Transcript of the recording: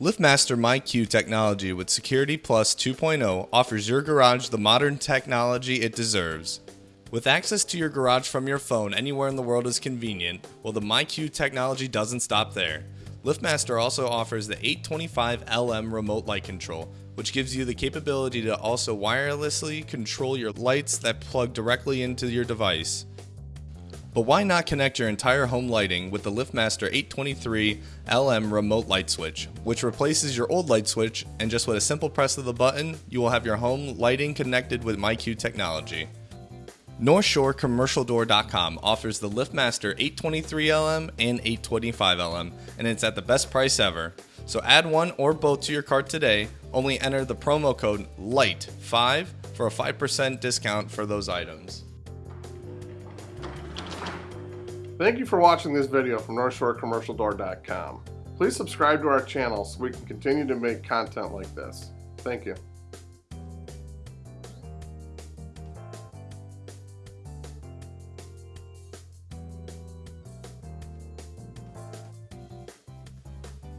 LiftMaster MyQ technology with Security Plus 2.0 offers your garage the modern technology it deserves. With access to your garage from your phone anywhere in the world is convenient, well the MyQ technology doesn't stop there. LiftMaster also offers the 825LM remote light control, which gives you the capability to also wirelessly control your lights that plug directly into your device. But why not connect your entire home lighting with the LiftMaster 823 LM remote light switch, which replaces your old light switch and just with a simple press of the button, you will have your home lighting connected with MyQ technology. NorthshoreCommercialDoor.com offers the LiftMaster 823LM and 825LM, and it's at the best price ever. So add one or both to your cart today. Only enter the promo code LIGHT5 for a 5% discount for those items. Thank you for watching this video from NorthshoreCommercialDoor.com. Please subscribe to our channel so we can continue to make content like this. Thank you.